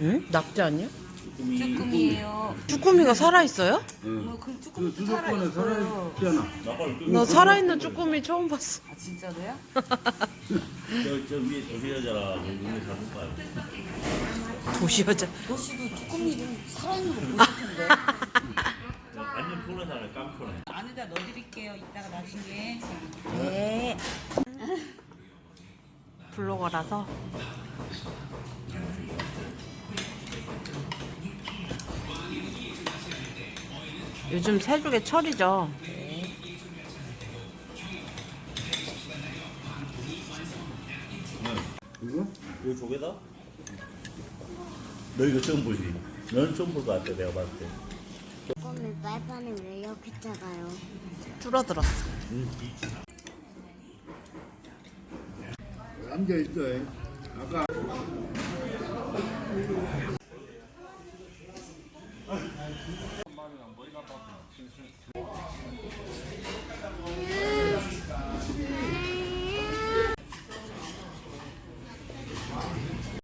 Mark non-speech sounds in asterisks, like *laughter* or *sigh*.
응? 낙지 아니야? 쭈꾸미예요. 쭈꾸미가 살아 있어요? 뭐그 쭈꾸미 그 주도권에 살아있잖아. 나 살아있는 쭈꾸미 처음 봤어. 아 진짜로요? *laughs* 저, 저 위에 도시 여자라 눈에 잡을 거야. 도시 여자. 도시도 쭈꾸미 좀 살아있는 거 보실 텐데. 완전 푸른 사람 깜푸른. 안에다 넣어드릴게요. 이따가 나중에. 네. 블로거라서. 요즘 새죽의 철이죠. 이거? 이거 조개다? 너 이거 처음 보지? 너는 처음 볼 것 같아 내가 봤을 때. 쭈꾸미 빨판이 왜 이렇게 작아요? 줄어들었어. 앉아 있어. 아까